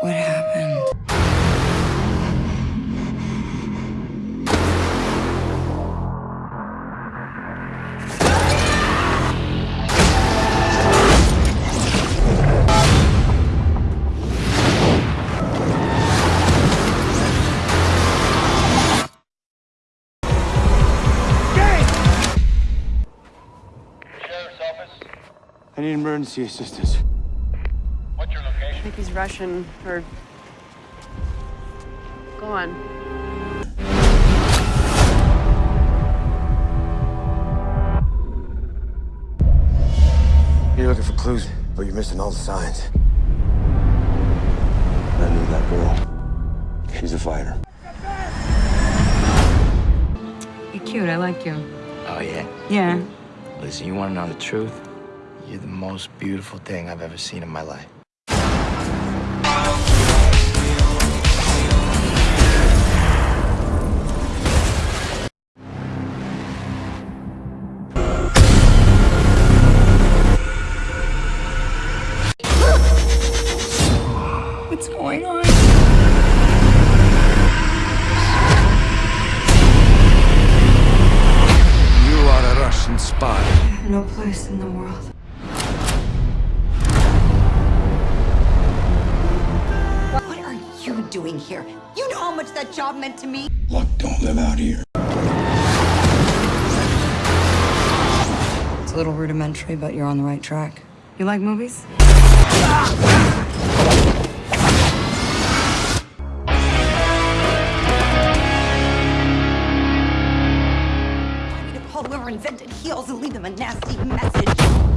What happened? I need emergency assistance. What's your location? I think he's Russian or. Go on. You're looking for clues, but you're missing all the signs. I knew that girl. She's a fighter. You're cute. I like you. Oh, yeah? Yeah. Listen, you want to know the truth? You're the most beautiful thing I've ever seen in my life. What's going on? You are a Russian spy. No place in the world. What are you doing here? You know how much that job meant to me. Luck don't live out here. It's a little rudimentary, but you're on the right track. You like movies? Want whoever invented heels and leave them a nasty message?